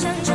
身。